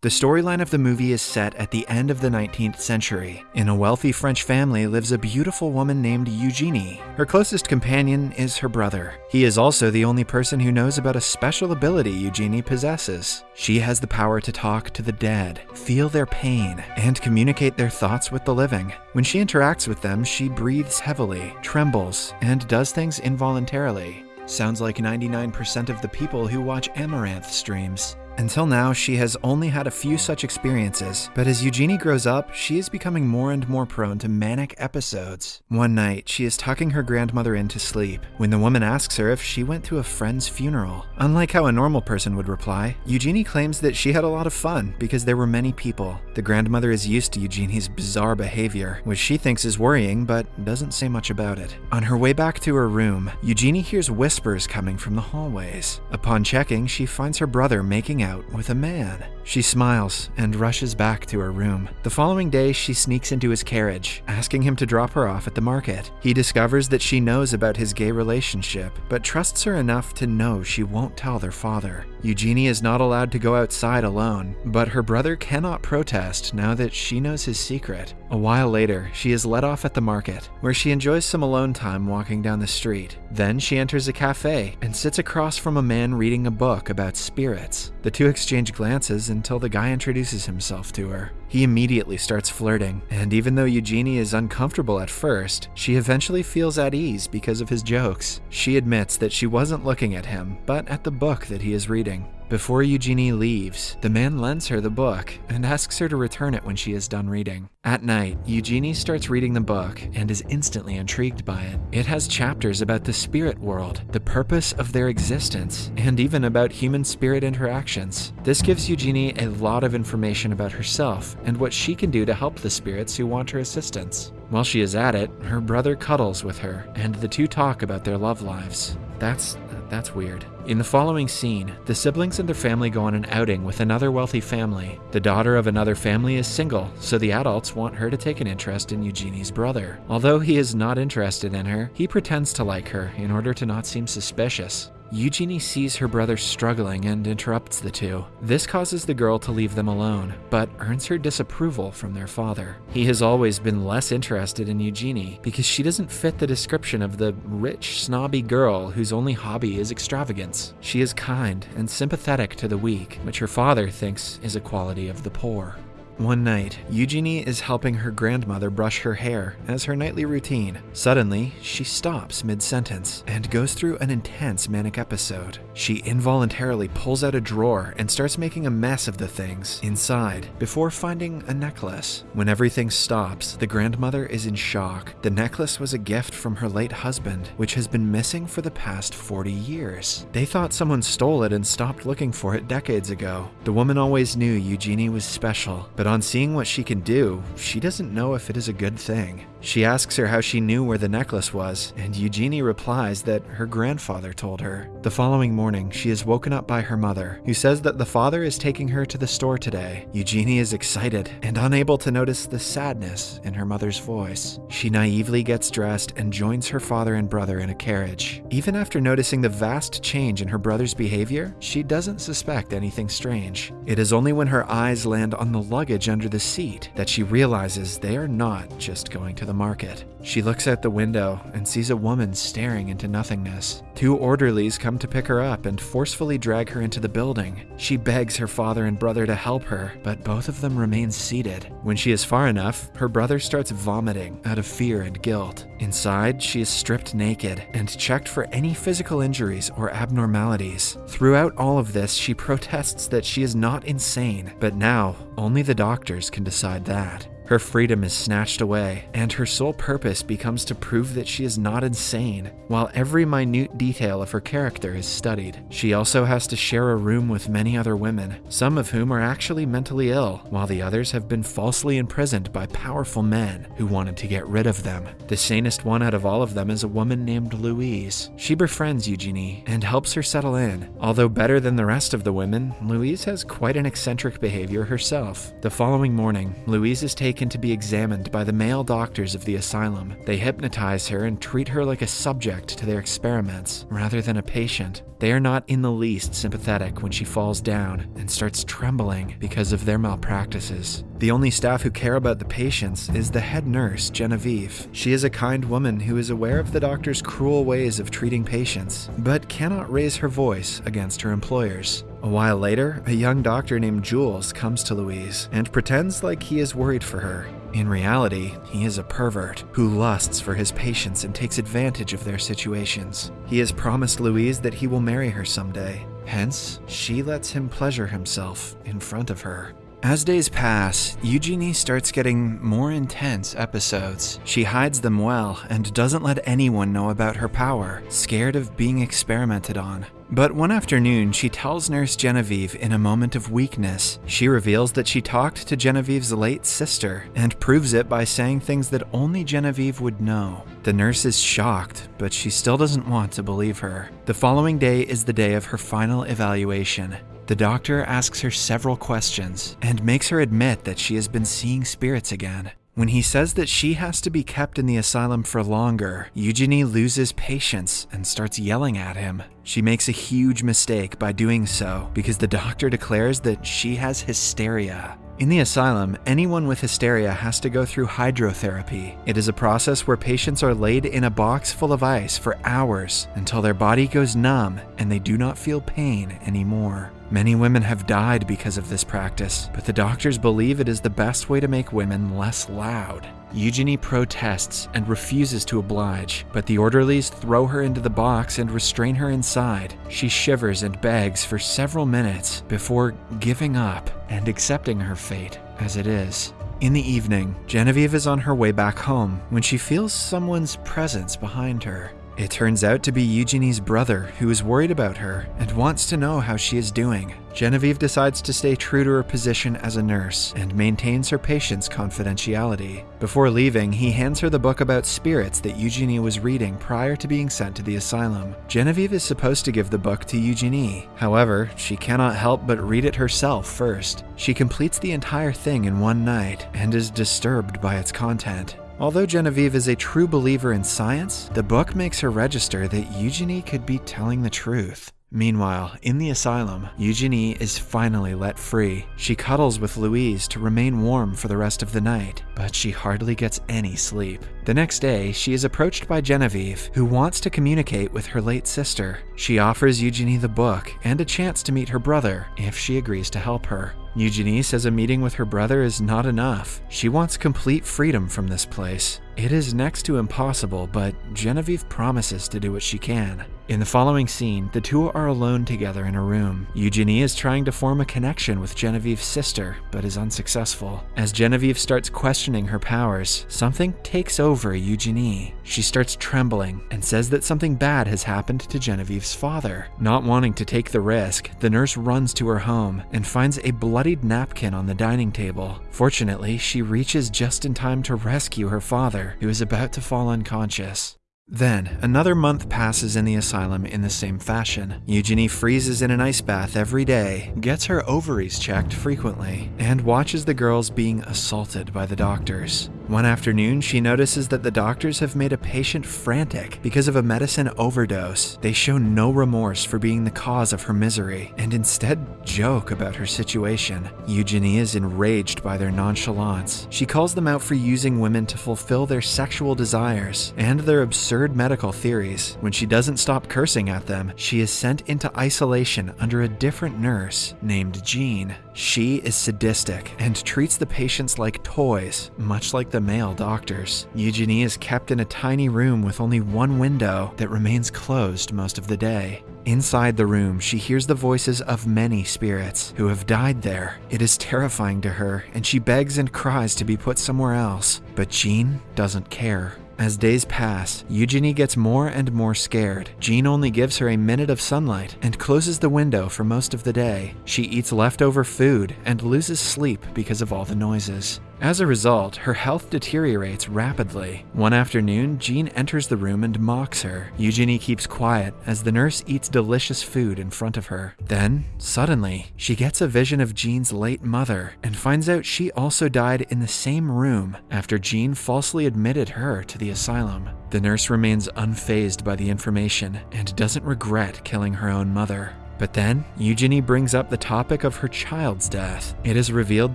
The storyline of the movie is set at the end of the 19th century. In a wealthy French family lives a beautiful woman named Eugenie. Her closest companion is her brother. He is also the only person who knows about a special ability Eugenie possesses. She has the power to talk to the dead, feel their pain, and communicate their thoughts with the living. When she interacts with them, she breathes heavily, trembles, and does things involuntarily. Sounds like 99% of the people who watch Amouranth streams. Until now, she has only had a few such experiences, but as Eugenie grows up, she is becoming more and more prone to manic episodes. One night, she is tucking her grandmother in to sleep when the woman asks her if she went to a friend's funeral. Unlike how a normal person would reply, Eugenie claims that she had a lot of fun because there were many people. The grandmother is used to Eugenie's bizarre behavior, which she thinks is worrying but doesn't say much about it. On her way back to her room, Eugenie hears whispers coming from the hallways. Upon checking, she finds her brother making out out with a man. She smiles and rushes back to her room. The following day, she sneaks into his carriage, asking him to drop her off at the market. He discovers that she knows about his gay relationship, but trusts her enough to know she won't tell their father. Eugenie is not allowed to go outside alone, but her brother cannot protest now that she knows his secret. A while later, she is let off at the market, where she enjoys some alone time walking down the street. Then she enters a cafe and sits across from a man reading a book about spirits. The two exchange glances until the guy introduces himself to her. He immediately starts flirting, and even though Eugenie is uncomfortable at first, she eventually feels at ease because of his jokes. She admits that she wasn't looking at him, but at the book that he is reading. Before Eugenie leaves, the man lends her the book and asks her to return it when she is done reading. At night, Eugenie starts reading the book and is instantly intrigued by it. It has chapters about the spirit world, the purpose of their existence, and even about human spirit interactions. This gives Eugenie a lot of information about herself and what she can do to help the spirits who want her assistance. While she is at it, her brother cuddles with her, and the two talk about their love lives. That's that's weird. In the following scene, the siblings and their family go on an outing with another wealthy family. The daughter of another family is single, so the adults want her to take an interest in Eugenie's brother. Although he is not interested in her, he pretends to like her in order to not seem suspicious. Eugenie sees her brother struggling and interrupts the two. This causes the girl to leave them alone, but earns her disapproval from their father. He has always been less interested in Eugenie because she doesn't fit the description of the rich, snobby girl whose only hobby is extravagance. She is kind and sympathetic to the weak, which her father thinks is a quality of the poor. One night, Eugenie is helping her grandmother brush her hair as her nightly routine. Suddenly, she stops mid sentence and goes through an intense manic episode. She involuntarily pulls out a drawer and starts making a mess of the things inside before finding a necklace. When everything stops, the grandmother is in shock. The necklace was a gift from her late husband, which has been missing for the past 40 years. They thought someone stole it and stopped looking for it decades ago. The woman always knew Eugenie was special, but on seeing what she can do, she doesn't know if it is a good thing. She asks her how she knew where the necklace was, and Eugenie replies that her grandfather told her. The following morning, she is woken up by her mother, who says that the father is taking her to the store today. Eugenie is excited and unable to notice the sadness in her mother's voice. She naively gets dressed and joins her father and brother in a carriage. Even after noticing the vast change in her brother's behavior, she doesn't suspect anything strange. It is only when her eyes land on the luggage under the seat that she realizes they are not just going to the market. She looks out the window and sees a woman staring into nothingness. Two orderlies come to pick her up and forcefully drag her into the building. She begs her father and brother to help her, but both of them remain seated. When she is far enough, her brother starts vomiting out of fear and guilt. Inside, she is stripped naked and checked for any physical injuries or abnormalities. Throughout all of this, she protests that she is not insane, but now only the doctors can decide that. Her freedom is snatched away, and her sole purpose becomes to prove that she is not insane, while every minute detail of her character is studied. She also has to share a room with many other women, some of whom are actually mentally ill, while the others have been falsely imprisoned by powerful men who wanted to get rid of them. The sanest one out of all of them is a woman named Louise. She befriends Eugenie and helps her settle in. Although better than the rest of the women, Louise has quite an eccentric behavior herself. The following morning, Louise is taken taken to be examined by the male doctors of the asylum. They hypnotize her and treat her like a subject to their experiments rather than a patient. They are not in the least sympathetic when she falls down and starts trembling because of their malpractices. The only staff who care about the patients is the head nurse, Genevieve. She is a kind woman who is aware of the doctor's cruel ways of treating patients, but cannot raise her voice against her employers. A while later, a young doctor named Jules comes to Louise and pretends like he is worried for her. In reality, he is a pervert who lusts for his patients and takes advantage of their situations. He has promised Louise that he will marry her someday. Hence, she lets him pleasure himself in front of her. As days pass, Eugenie starts getting more intense episodes. She hides them well and doesn't let anyone know about her power, scared of being experimented on. But one afternoon, she tells Nurse Genevieve in a moment of weakness. She reveals that she talked to Genevieve's late sister and proves it by saying things that only Genevieve would know. The nurse is shocked, but she still doesn't want to believe her. The following day is the day of her final evaluation. The doctor asks her several questions and makes her admit that she has been seeing spirits again. When he says that she has to be kept in the asylum for longer, Eugenie loses patience and starts yelling at him. She makes a huge mistake by doing so because the doctor declares that she has hysteria. In the asylum, anyone with hysteria has to go through hydrotherapy. It is a process where patients are laid in a box full of ice for hours until their body goes numb and they do not feel pain anymore. Many women have died because of this practice, but the doctors believe it is the best way to make women less loud. Eugenie protests and refuses to oblige, but the orderlies throw her into the box and restrain her inside. She shivers and begs for several minutes before giving up and accepting her fate as it is. In the evening, Genevieve is on her way back home when she feels someone's presence behind her. It turns out to be Eugenie's brother, who is worried about her and wants to know how she is doing. Genevieve decides to stay true to her position as a nurse and maintains her patient's confidentiality. Before leaving, he hands her the book about spirits that Eugenie was reading prior to being sent to the asylum. Genevieve is supposed to give the book to Eugenie. However, she cannot help but read it herself first. She completes the entire thing in one night and is disturbed by its content. Although Genevieve is a true believer in science, the book makes her register that Eugenie could be telling the truth. Meanwhile, in the asylum, Eugenie is finally let free. She cuddles with Louise to remain warm for the rest of the night, but she hardly gets any sleep. The next day, she is approached by Genevieve, who wants to communicate with her late sister. She offers Eugenie the book and a chance to meet her brother if she agrees to help her. Eugenie says a meeting with her brother is not enough. She wants complete freedom from this place. It is next to impossible, but Genevieve promises to do what she can. In the following scene, the two are alone together in a room. Eugenie is trying to form a connection with Genevieve's sister, but is unsuccessful. As Genevieve starts questioning her powers, something takes over Eugenie. She starts trembling and says that something bad has happened to Genevieve's father. Not wanting to take the risk, the nurse runs to her home and finds a bloodied napkin on the dining table. Fortunately, she reaches just in time to rescue her father, who is about to fall unconscious. Then, another month passes in the asylum in the same fashion. Eugenie freezes in an ice bath every day, gets her ovaries checked frequently, and watches the girls being assaulted by the doctors. One afternoon, she notices that the doctors have made a patient frantic because of a medicine overdose. They show no remorse for being the cause of her misery and instead joke about her situation. Eugenie is enraged by their nonchalance. She calls them out for using women to fulfill their sexual desires and their absurd medical theories. When she doesn't stop cursing at them, she is sent into isolation under a different nurse named Jean. She is sadistic and treats the patients like toys, much like the male doctors. Eugenie is kept in a tiny room with only one window that remains closed most of the day. Inside the room, she hears the voices of many spirits who have died there. It is terrifying to her, and she begs and cries to be put somewhere else, but Jean doesn't care. As days pass, Eugenie gets more and more scared. Jean only gives her a minute of sunlight and closes the window for most of the day. She eats leftover food and loses sleep because of all the noises. As a result, her health deteriorates rapidly. One afternoon, Jean enters the room and mocks her. Eugenie keeps quiet as the nurse eats delicious food in front of her. Then, suddenly, she gets a vision of Jean's late mother and finds out she also died in the same room after Jean falsely admitted her to the asylum. The nurse remains unfazed by the information and doesn't regret killing her own mother. But then, Eugenie brings up the topic of her child's death. It is revealed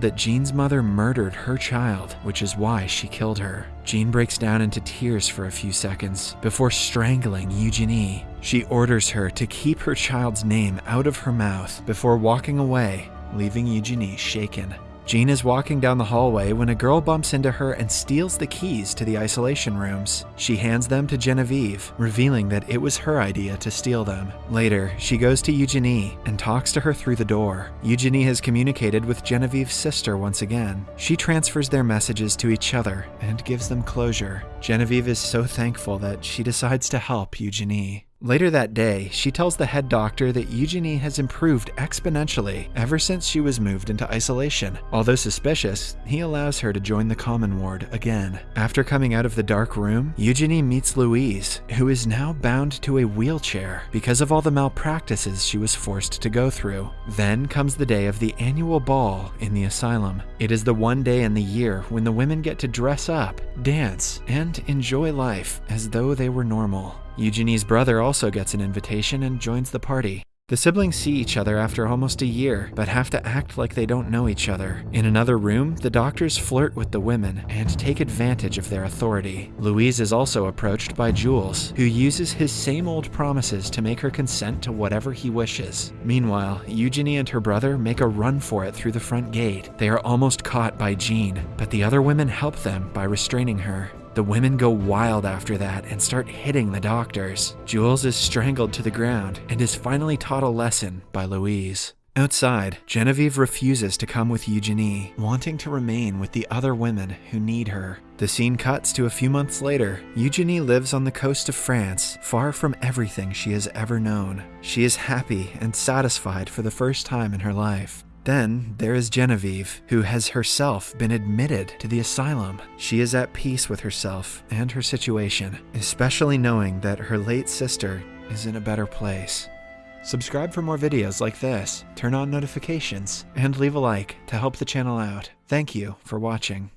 that Jean's mother murdered her child, which is why she killed her. Jean breaks down into tears for a few seconds before strangling Eugenie. She orders her to keep her child's name out of her mouth before walking away, leaving Eugenie shaken. Jean is walking down the hallway when a girl bumps into her and steals the keys to the isolation rooms. She hands them to Genevieve, revealing that it was her idea to steal them. Later, she goes to Eugenie and talks to her through the door. Eugenie has communicated with Genevieve's sister once again. She transfers their messages to each other and gives them closure. Genevieve is so thankful that she decides to help Eugenie. Later that day, she tells the head doctor that Eugenie has improved exponentially ever since she was moved into isolation. Although suspicious, he allows her to join the common ward again. After coming out of the dark room, Eugenie meets Louise, who is now bound to a wheelchair because of all the malpractices she was forced to go through. Then comes the day of the annual ball in the asylum. It is the one day in the year when the women get to dress up, dance, and enjoy life as though they were normal. Eugenie's brother also gets an invitation and joins the party. The siblings see each other after almost a year, but have to act like they don't know each other. In another room, the doctors flirt with the women and take advantage of their authority. Louise is also approached by Jules, who uses his same old promises to make her consent to whatever he wishes. Meanwhile, Eugenie and her brother make a run for it through the front gate. They are almost caught by Jean, but the other women help them by restraining her. The women go wild after that and start hitting the doctors. Jules is strangled to the ground and is finally taught a lesson by Louise. Outside, Genevieve refuses to come with Eugenie, wanting to remain with the other women who need her. The scene cuts to a few months later. Eugenie lives on the coast of France, far from everything she has ever known. She is happy and satisfied for the first time in her life. Then there is Genevieve, who has herself been admitted to the asylum. She is at peace with herself and her situation, especially knowing that her late sister is in a better place. Subscribe for more videos like this, turn on notifications, and leave a like to help the channel out. Thank you for watching.